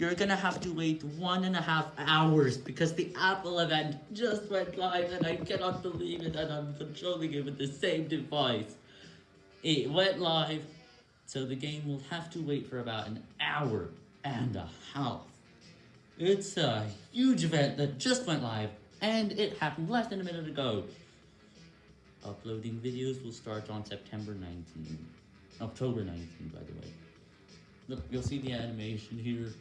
you're gonna have to wait one and a half hours because the Apple event just went live and I cannot believe it and I'm controlling it with the same device. It went live, so the game will have to wait for about an hour and a half. It's a huge event that just went live and it happened less than a minute ago. Uploading videos will start on September 19th. October 19th, by the way. Look, you'll see the animation here.